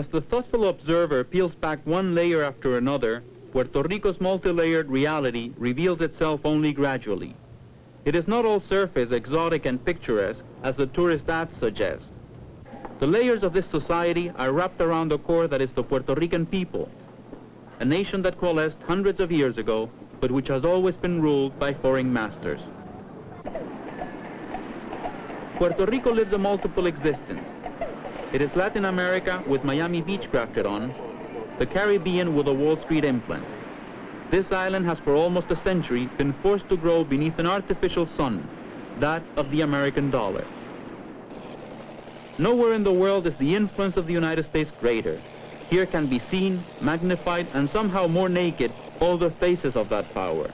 As the thoughtful observer peels back one layer after another, Puerto Rico's multi-layered reality reveals itself only gradually. It is not all surface, exotic, and picturesque, as the tourist ads suggest. The layers of this society are wrapped around the core that is the Puerto Rican people, a nation that coalesced hundreds of years ago, but which has always been ruled by foreign masters. Puerto Rico lives a multiple existence. It is Latin America with Miami Beach grafted on, the Caribbean with a Wall Street implant. This island has for almost a century been forced to grow beneath an artificial sun, that of the American dollar. Nowhere in the world is the influence of the United States greater. Here can be seen, magnified, and somehow more naked all the faces of that power.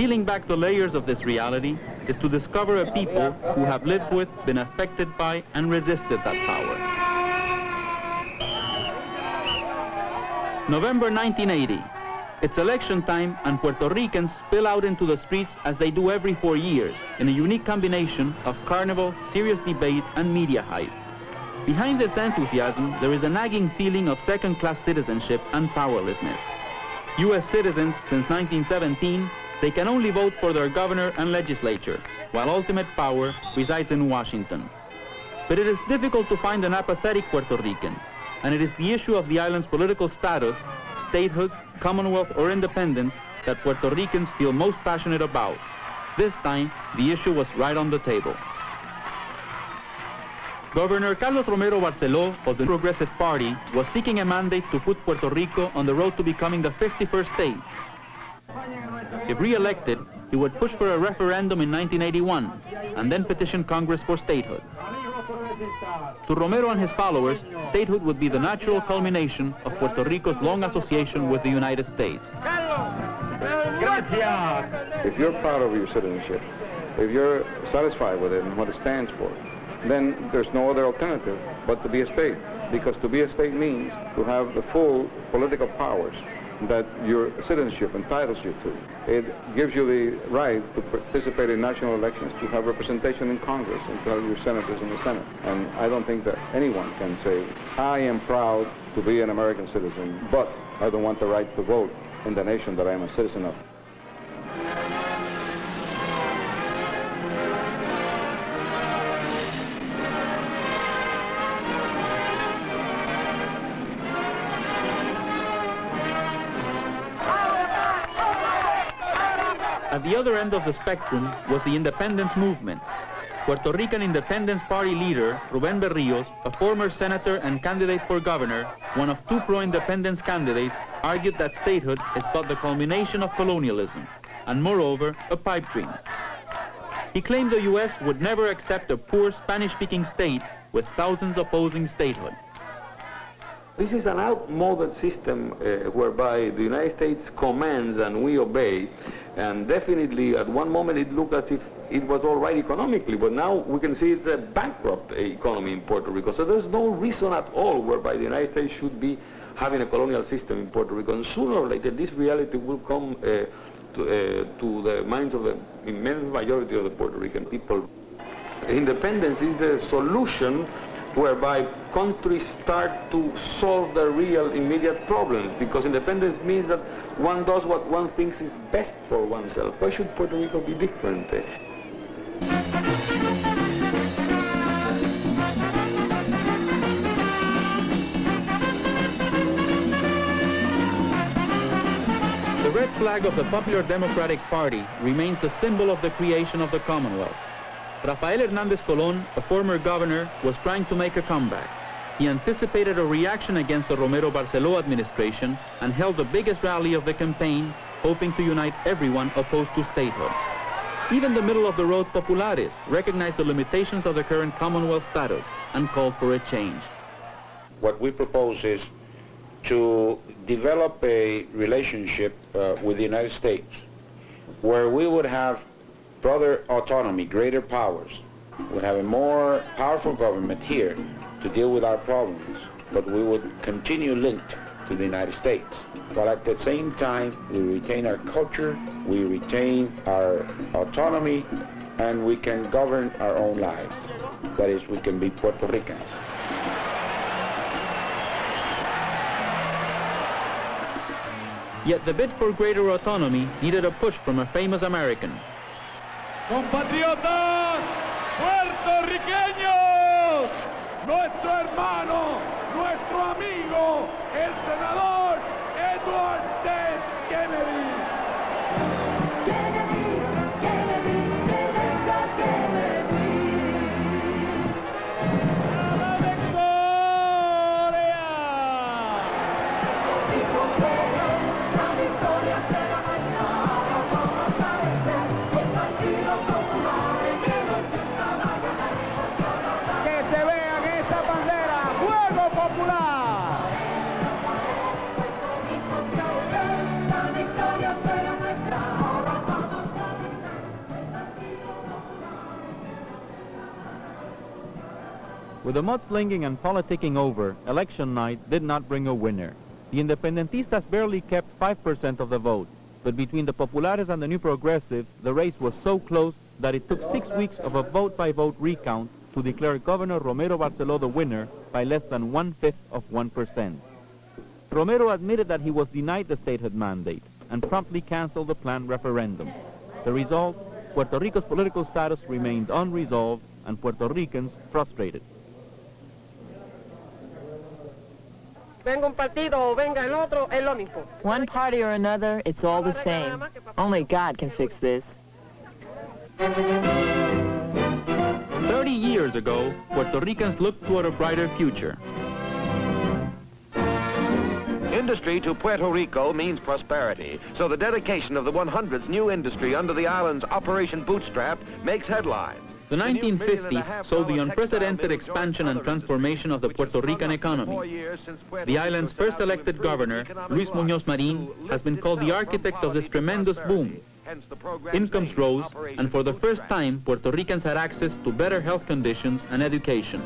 Peeling back the layers of this reality is to discover a people who have lived with, been affected by, and resisted that power. November 1980. It's election time and Puerto Ricans spill out into the streets as they do every four years in a unique combination of carnival, serious debate, and media hype. Behind this enthusiasm, there is a nagging feeling of second-class citizenship and powerlessness. U.S. citizens since 1917 they can only vote for their governor and legislature, while ultimate power resides in Washington. But it is difficult to find an apathetic Puerto Rican, and it is the issue of the island's political status, statehood, commonwealth, or independence that Puerto Ricans feel most passionate about. This time, the issue was right on the table. Governor Carlos Romero Barceló of the Progressive Party was seeking a mandate to put Puerto Rico on the road to becoming the 51st state, if re-elected, he would push for a referendum in 1981 and then petition Congress for statehood. To Romero and his followers, statehood would be the natural culmination of Puerto Rico's long association with the United States. If you're proud of your citizenship, if you're satisfied with it and what it stands for, then there's no other alternative but to be a state. Because to be a state means to have the full political powers that your citizenship entitles you to. It gives you the right to participate in national elections, to have representation in Congress, and to have your senators in the Senate. And I don't think that anyone can say, I am proud to be an American citizen, but I don't want the right to vote in the nation that I am a citizen of. Other end of the spectrum was the independence movement. Puerto Rican Independence Party leader, Ruben Berrios, a former senator and candidate for governor, one of two pro-independence candidates, argued that statehood is but the culmination of colonialism, and moreover, a pipe dream. He claimed the U.S. would never accept a poor Spanish-speaking state with thousands opposing statehood. This is an outmoded system uh, whereby the United States commands and we obey. And definitely at one moment it looked as if it was all right economically, but now we can see it's a bankrupt economy in Puerto Rico. So there's no reason at all whereby the United States should be having a colonial system in Puerto Rico. And sooner or later this reality will come uh, to, uh, to the minds of the immense majority of the Puerto Rican people. Independence is the solution whereby countries start to solve the real immediate problems because independence means that one does what one thinks is best for oneself. Why should Puerto Rico be different? The red flag of the Popular Democratic Party remains the symbol of the creation of the Commonwealth. Rafael Hernández Colón, a former governor, was trying to make a comeback. He anticipated a reaction against the Romero Barceló administration and held the biggest rally of the campaign, hoping to unite everyone opposed to statehood. Even the middle-of-the-road populares recognized the limitations of the current Commonwealth status and called for a change. What we propose is to develop a relationship uh, with the United States where we would have broader autonomy, greater powers. We'd have a more powerful government here to deal with our problems, but we would continue linked to the United States. But at the same time, we retain our culture, we retain our autonomy, and we can govern our own lives. That is, we can be Puerto Ricans. Yet the bid for greater autonomy needed a push from a famous American. Compatriotas puertorriqueños, nuestro hermano, nuestro amigo, el senador Edward With the mudslinging and politicking over, election night did not bring a winner. The independentistas barely kept 5% of the vote, but between the populares and the new progressives, the race was so close that it took six weeks of a vote-by-vote recount to declare Governor Romero Barceló the winner by less than one-fifth of 1%. Romero admitted that he was denied the statehood mandate and promptly canceled the planned referendum. The result, Puerto Rico's political status remained unresolved and Puerto Ricans frustrated. venga un partido o venga el otro, es lo mismo. One party or another, it's all the same. Only God can fix this. 30 years ago, Puerto Ricans looked toward a brighter future. Industry to Puerto Rico means prosperity, so the dedication of the 100th new industry under the island's Operation Bootstrap makes headlines. The 1950s saw the unprecedented expansion and transformation of the Puerto Rican economy. The island's first elected governor, Luis Muñoz Marin, has been called the architect of this tremendous boom. Incomes rose, and for the first time, Puerto Ricans had access to better health conditions and education.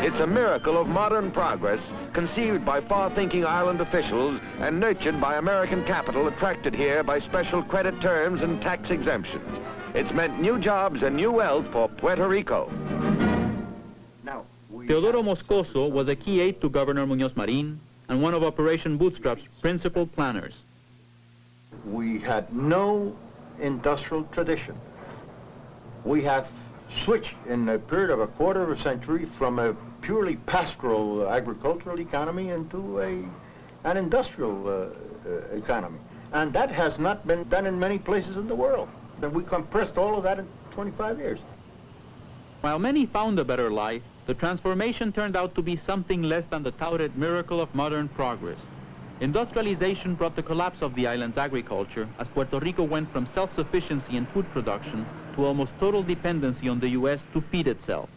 It's a miracle of modern progress, conceived by far-thinking island officials and nurtured by American capital attracted here by special credit terms and tax exemptions. It's meant new jobs and new wealth for Puerto Rico. Teodoro Moscoso was a key aide to Governor Muñoz Marin and one of Operation Bootstrap's principal planners. We had no industrial tradition. We have switched in a period of a quarter of a century from a purely pastoral agricultural economy into a, an industrial uh, uh, economy. And that has not been done in many places in the world. And we compressed all of that in 25 years. While many found a better life, the transformation turned out to be something less than the touted miracle of modern progress. Industrialization brought the collapse of the island's agriculture as Puerto Rico went from self-sufficiency in food production to almost total dependency on the U.S. to feed itself.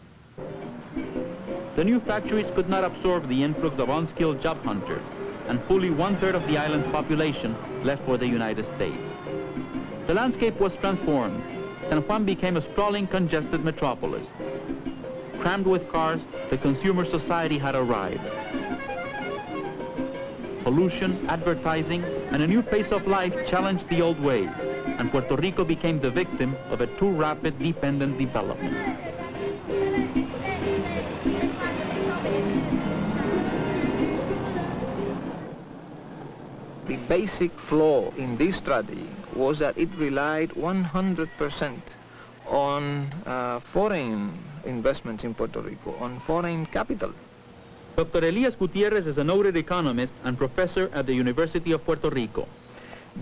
The new factories could not absorb the influx of unskilled job hunters, and fully one-third of the island's population left for the United States. The landscape was transformed. San Juan became a sprawling, congested metropolis. Crammed with cars, the consumer society had arrived. Pollution, advertising, and a new pace of life challenged the old ways, and Puerto Rico became the victim of a too rapid dependent development. The basic flaw in this strategy was that it relied 100% on uh, foreign investments in Puerto Rico, on foreign capital. Dr. Elias Gutierrez is a noted economist and professor at the University of Puerto Rico.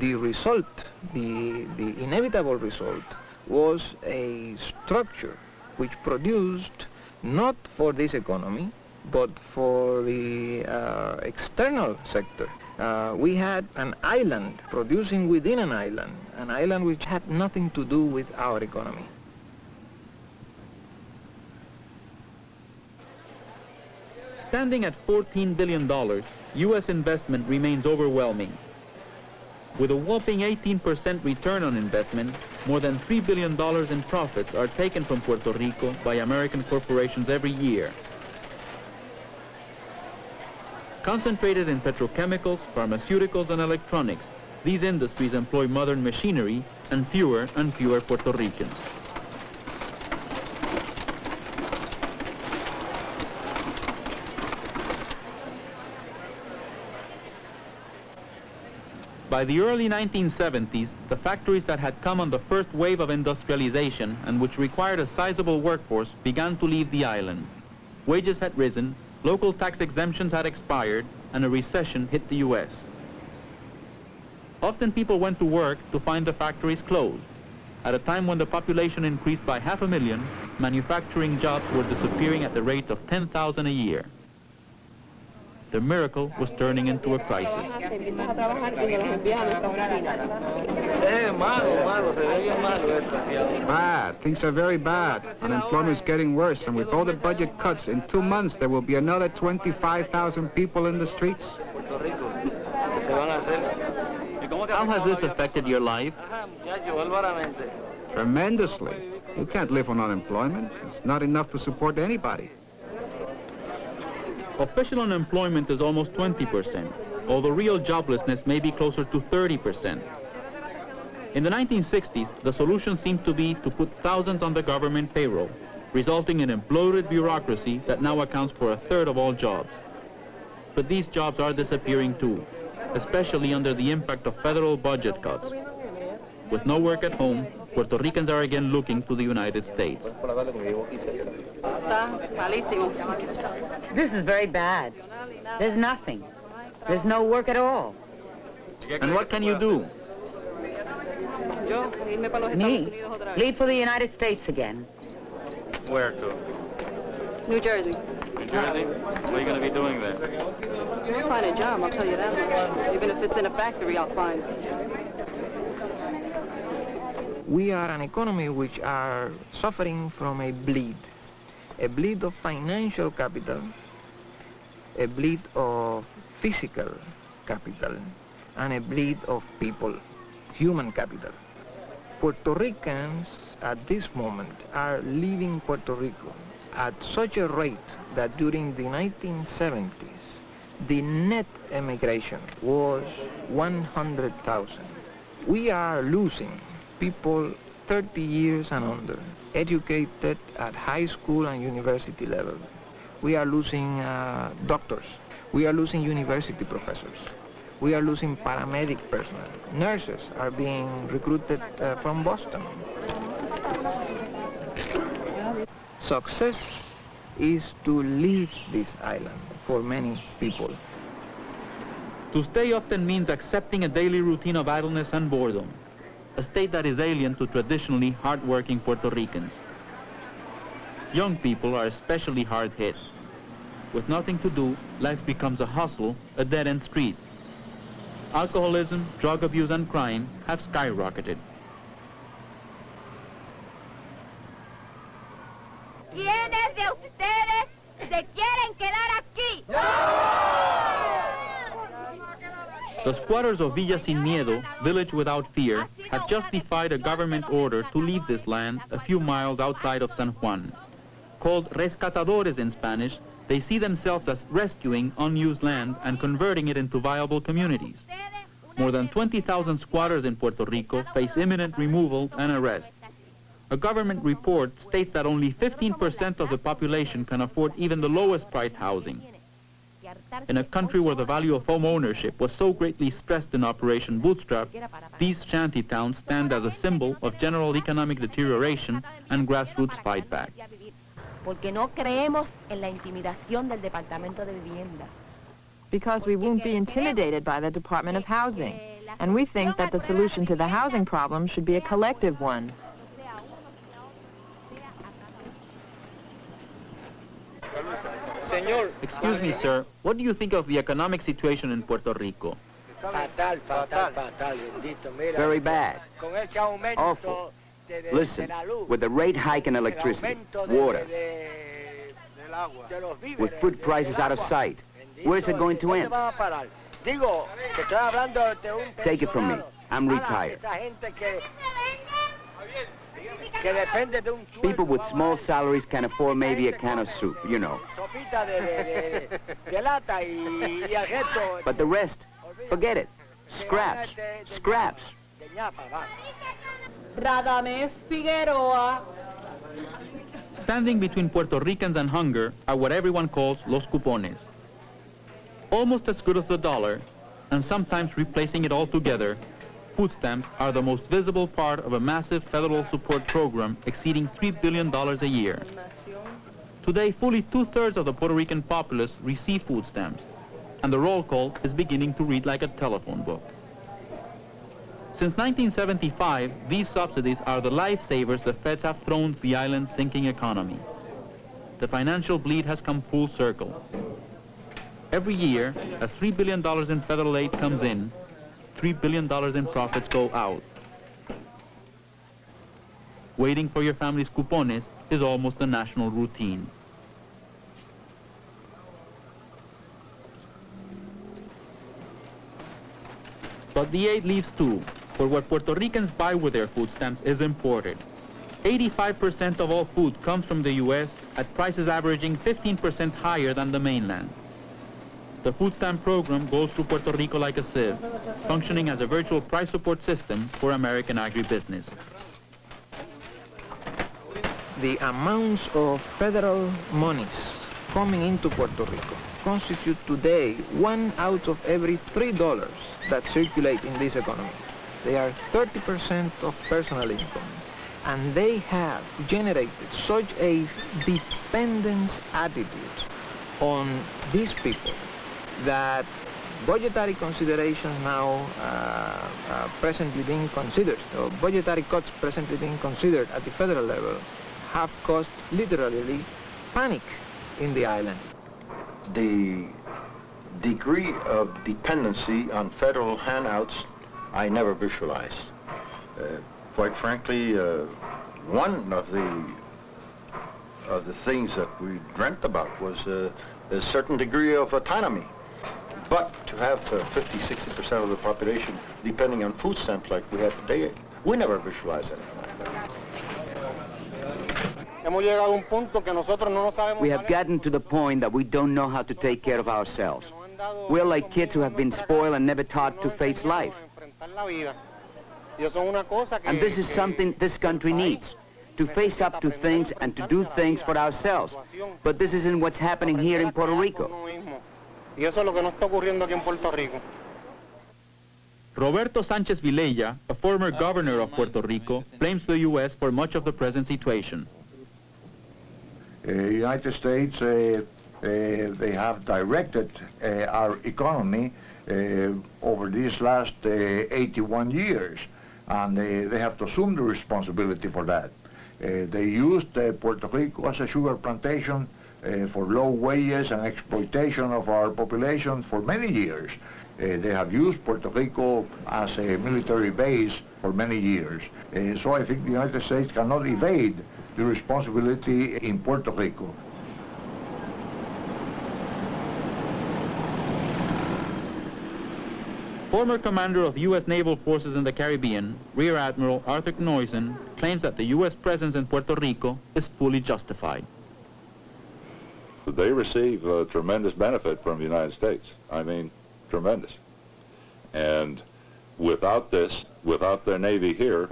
The result, the, the inevitable result, was a structure which produced not for this economy, but for the uh, external sector. Uh, we had an island producing within an island, an island which had nothing to do with our economy. Standing at $14 billion, U.S. investment remains overwhelming. With a whopping 18% return on investment, more than $3 billion in profits are taken from Puerto Rico by American corporations every year. Concentrated in petrochemicals, pharmaceuticals, and electronics, these industries employ modern machinery and fewer and fewer Puerto Ricans. By the early 1970s, the factories that had come on the first wave of industrialization and which required a sizable workforce began to leave the island. Wages had risen, local tax exemptions had expired, and a recession hit the U.S. Often people went to work to find the factories closed. At a time when the population increased by half a million, manufacturing jobs were disappearing at the rate of 10,000 a year. The miracle was turning into a crisis. Bad. Things are very bad. Unemployment is getting worse, and with all the budget cuts, in two months there will be another 25,000 people in the streets. How has this affected your life? Tremendously. You can't live on unemployment. It's not enough to support anybody. Official unemployment is almost 20%, although real joblessness may be closer to 30%. In the 1960s, the solution seemed to be to put thousands on the government payroll, resulting in bloated bureaucracy that now accounts for a third of all jobs. But these jobs are disappearing too, especially under the impact of federal budget cuts. With no work at home, Puerto Ricans are again looking to the United States. This is very bad. There's nothing. There's no work at all. And what can you do? Me? Leave for the United States again. Where to? New Jersey. New Jersey? What are you going to be doing there? I'll find a job, I'll tell you that. Even if it's in a factory, I'll find. We are an economy which are suffering from a bleed. A bleed of financial capital, a bleed of physical capital, and a bleed of people, human capital. Puerto Ricans at this moment are leaving Puerto Rico at such a rate that during the 1970s, the net emigration was 100,000. We are losing people 30 years and under, educated at high school and university level. We are losing uh, doctors. We are losing university professors. We are losing paramedic personnel. Nurses are being recruited uh, from Boston. Success is to leave this island for many people. To stay often means accepting a daily routine of idleness and boredom, a state that is alien to traditionally hard-working Puerto Ricans. Young people are especially hard hit. With nothing to do, life becomes a hustle, a dead-end street. Alcoholism, drug abuse, and crime have skyrocketed. ¿Quiénes de ustedes se quieren quedar aquí? The squatters of Villa Sin Miedo, village without fear, have just defied a government order to leave this land a few miles outside of San Juan. Called rescatadores in Spanish, they see themselves as rescuing unused land and converting it into viable communities. More than 20,000 squatters in Puerto Rico face imminent removal and arrest. A government report states that only 15% of the population can afford even the lowest priced housing. In a country where the value of home ownership was so greatly stressed in Operation Bootstrap, these shanty towns stand as a symbol of general economic deterioration and grassroots fight back. Porque no creemos en la intimidación del Departamento de Vivienda. Because we won't be intimidated by the Department of Housing. And we think that the solution to the housing problem should be a collective one. Excuse me, sir. What do you think of the economic situation in Puerto Rico? Fatal, fatal, fatal, Very bad. Con ese aumento Awful. de- de- Listen, de la luz, with the rate hike in electricity, aumento water, de- de los víveres, with food prices out of sight, where's it going to end? van a parar? Digo, que estoy hablando de un Take it from me. I'm retired. People with small salaries can afford maybe a can of soup, you know. But the rest, forget it. Scraps. Scraps. de. Radames Figueroa. Standing between Puerto Ricans and hunger are what everyone calls los cupones. Almost as good as the dollar, and sometimes replacing it altogether, food stamps are the most visible part of a massive federal support program exceeding $3 billion a year. Today, fully two-thirds of the Puerto Rican populace receive food stamps, and the roll call is beginning to read like a telephone book. Since 1975, these subsidies are the lifesavers the feds have thrown the island's sinking economy. The financial bleed has come full circle. Every year, as $3 billion in federal aid comes in, $3 billion in profits go out. Waiting for your family's cupones is almost a national routine. But the aid leaves too, for what Puerto Ricans buy with their food stamps is imported. 85% of all food comes from the U.S. at prices averaging 15% higher than the mainland. The food stamp program goes through Puerto Rico like a sieve, functioning as a virtual price support system for American agribusiness. The amounts of federal monies coming into Puerto Rico constitute today one out of every three dollars that circulate in this economy. They are 30% of personal income. And they have generated such a dependence attitude on these people that budgetary considerations now uh, uh, presently being considered, or budgetary cuts presently being considered at the federal level, have caused literally panic in the island. The degree of dependency on federal handouts I never visualized. Uh, quite frankly, uh, one of the of the things that we dreamt about was uh, a certain degree of autonomy. But to have uh, 50, 60% of the population depending on food stamps like we have today, we never visualized anything that. Hemos llegado a un punto que nosotros no nos sabemos We have gotten to the point that we don't know how to take care of ourselves. We're like kids who have been spoiled and never taught to face life. enfrentar la vida. Y eso es una cosa que... And this is something this country needs, to face up to things and to do things for ourselves. But this isn't what's happening here in Puerto Rico. Y eso es lo que nos está ocurriendo aquí en Puerto Rico. Roberto Sanchez Vilella, a former governor of Puerto Rico, blames the U.S. for much of the present situation. uh, United States, uh, uh, they have directed uh, our economy uh, over these last uh, 81 years, and uh, they have to assume the responsibility for that. Uh, they used uh, Puerto Rico as a sugar plantation uh, for low wages and exploitation of our population for many years. Uh, they have used Puerto Rico as a military base for many years. Uh, so I think the United States cannot evade the responsibility in Puerto Rico. Former commander of U.S. naval forces in the Caribbean, Rear Admiral Arthur Knoizen, claims that the U.S. presence in Puerto Rico is fully justified. They receive uh, tremendous benefit from the United States. I mean, tremendous. And without this, without their Navy here,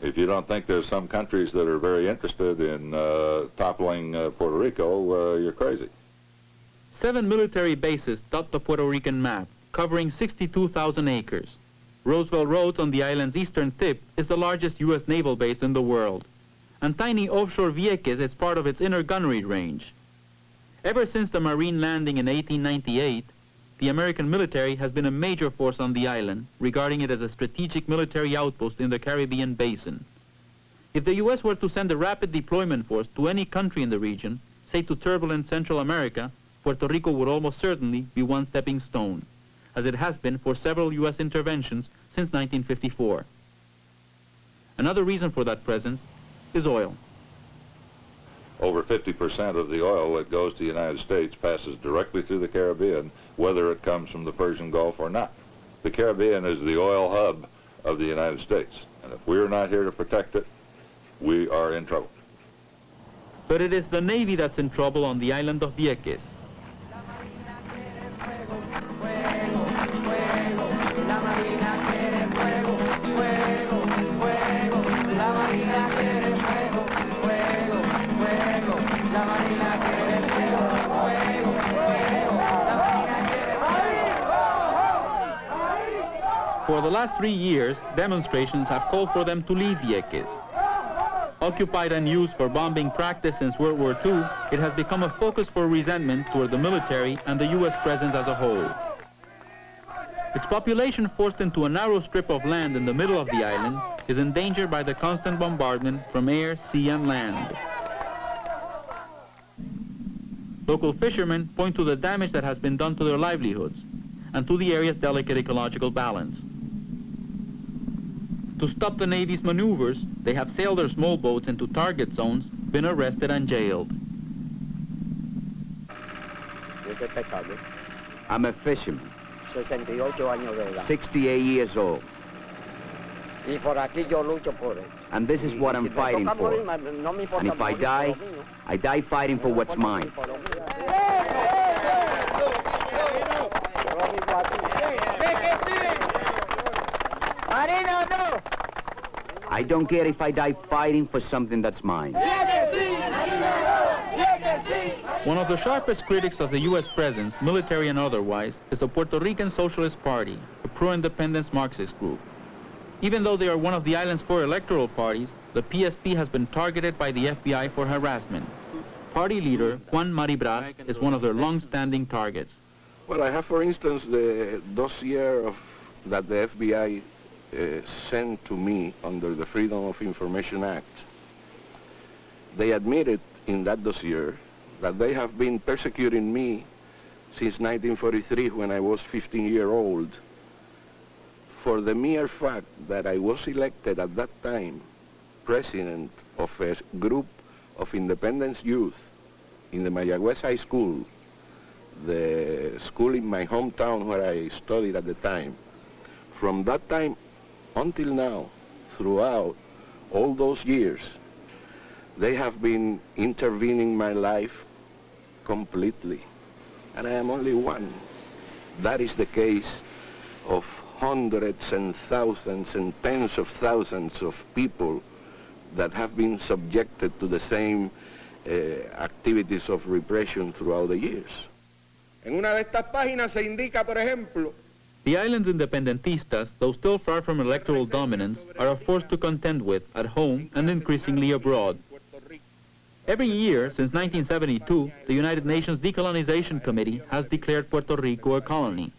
if you don't think there's some countries that are very interested in uh, toppling uh, Puerto Rico, uh, you're crazy. Seven military bases dot the Puerto Rican map, covering 62,000 acres. Roosevelt Roads on the island's eastern tip is the largest U.S. naval base in the world. And tiny offshore Vieques is part of its inner gunnery range. Ever since the Marine landing in 1898, the American military has been a major force on the island, regarding it as a strategic military outpost in the Caribbean basin. If the U.S. were to send a rapid deployment force to any country in the region, say to turbulent Central America, Puerto Rico would almost certainly be one stepping stone, as it has been for several U.S. interventions since 1954. Another reason for that presence is oil. Over 50% of the oil that goes to the United States passes directly through the Caribbean, whether it comes from the Persian Gulf or not. The Caribbean is the oil hub of the United States. And if we're not here to protect it, we are in trouble. But it is the Navy that's in trouble on the island of Vieques. Last three years, demonstrations have called for them to leave Vieques. Occupied and used for bombing practice since World War II, it has become a focus for resentment toward the military and the U.S. presence as a whole. Its population forced into a narrow strip of land in the middle of the island is endangered by the constant bombardment from air, sea, and land. Local fishermen point to the damage that has been done to their livelihoods and to the area's delicate ecological balance. To stop the Navy's maneuvers, they have sailed their small boats into target zones, been arrested and jailed. I'm a fisherman, 68 años 68 years old, Y por aquí yo lucho por él. and this is what I'm fighting for. morir, me- no me importa And if I die. I die fighting for what's mine. Marino, no. I don't care if I die fighting for something that's mine. One of the sharpest critics of the U.S. presence, military and otherwise, is the Puerto Rican Socialist Party, a pro-independence Marxist group. Even though they are one of the island's four electoral parties, the PSP has been targeted by the FBI for harassment. Party leader Juan Mari Brás is one of their long-standing targets. Well, I have, for instance, the dossier of, that the FBI uh, sent to me under the Freedom of Information Act. They admitted in that dossier that they have been persecuting me since 1943 when I was 15 year old for the mere fact that I was elected at that time president of a group of independence youth in the Mayagüez High School, the school in my hometown where I studied at the time. From that time until now, throughout all those years, they have been intervening my life completely. And I am only one. That is the case of hundreds and thousands and tens of thousands of people that have been subjected to the same uh, activities of repression throughout the years. En una de estas páginas se indica, por ejemplo, The island's independentistas, though still far from electoral dominance, are a force to contend with at home and increasingly abroad. Every year since 1972, the United Nations Decolonization Committee has declared Puerto Rico a colony.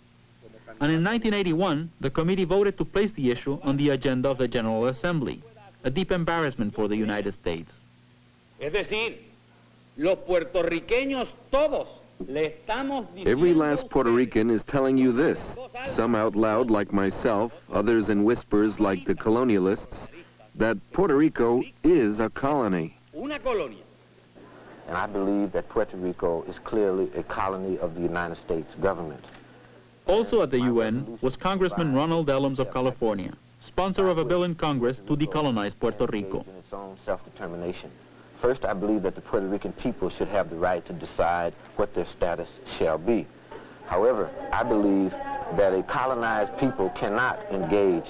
And in 1981, the committee voted to place the issue on the agenda of the General Assembly, a deep embarrassment for the United States. Es decir, los puertorriqueños todos Every last Puerto Rican is telling you this, some out loud like myself, others in whispers like the colonialists, that Puerto Rico is a colony. And I believe that Puerto Rico is clearly a colony of the United States government. Also at the UN was Congressman Ronald Dellums of California, sponsor of a bill in Congress to decolonize Puerto Rico. First, I believe that the Puerto Rican people should have the right to decide what their status shall be. However, I believe that a colonized people cannot engage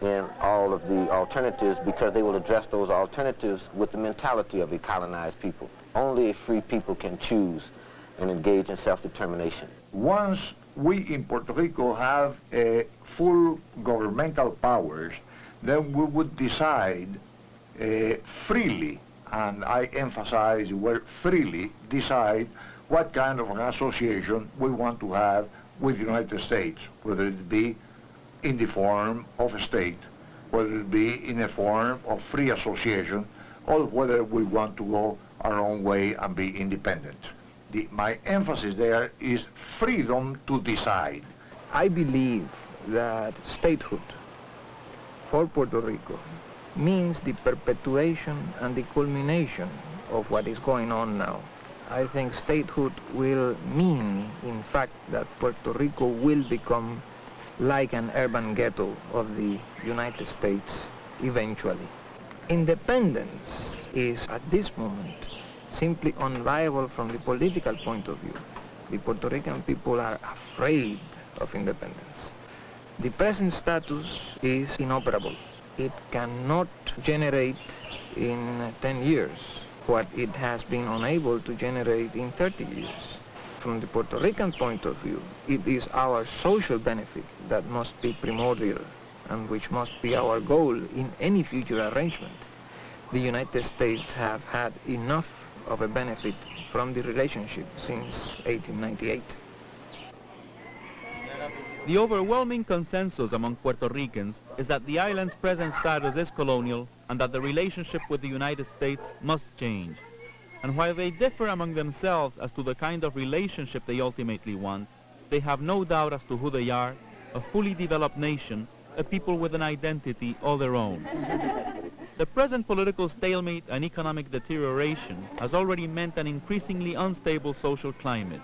in all of the alternatives because they will address those alternatives with the mentality of a colonized people. Only a free people can choose and engage in self-determination. Once we in Puerto Rico have full governmental powers, then we would decide uh, freely, and I emphasize word freely, decide what kind of an association we want to have with the United States, whether it be in the form of a state, whether it be in the form of free association, or whether we want to go our own way and be independent. The, my emphasis there is freedom to decide. I believe that statehood for Puerto Rico means the perpetuation and the culmination of what is going on now. I think statehood will mean, in fact, that Puerto Rico will become like an urban ghetto of the United States eventually. Independence is, at this moment, simply unviable from the political point of view. The Puerto Rican people are afraid of independence. The present status is inoperable. It cannot generate in 10 years what it has been unable to generate in 30 years. From the Puerto Rican point of view, it is our social benefit that must be primordial and which must be our goal in any future arrangement. The United States have had enough of a benefit from the relationship since 1898. The overwhelming consensus among Puerto Ricans is that the island's present status is colonial and that the relationship with the United States must change. And while they differ among themselves as to the kind of relationship they ultimately want, they have no doubt as to who they are, a fully developed nation, a people with an identity all their own. The present political stalemate and economic deterioration has already meant an increasingly unstable social climate.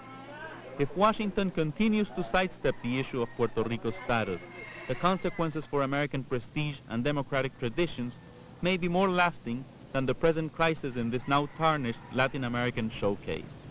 If Washington continues to sidestep the issue of Puerto Rico's status, the consequences for American prestige and democratic traditions may be more lasting than the present crisis in this now tarnished Latin American showcase.